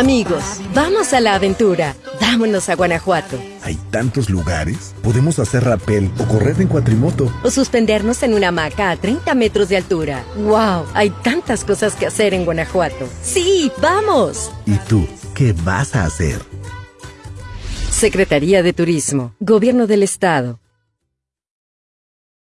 Amigos, vamos a la aventura. Vámonos a Guanajuato. Hay tantos lugares. Podemos hacer rappel o correr en cuatrimoto. O suspendernos en una hamaca a 30 metros de altura. ¡Wow! Hay tantas cosas que hacer en Guanajuato. ¡Sí, vamos! ¿Y tú, qué vas a hacer? Secretaría de Turismo, Gobierno del Estado.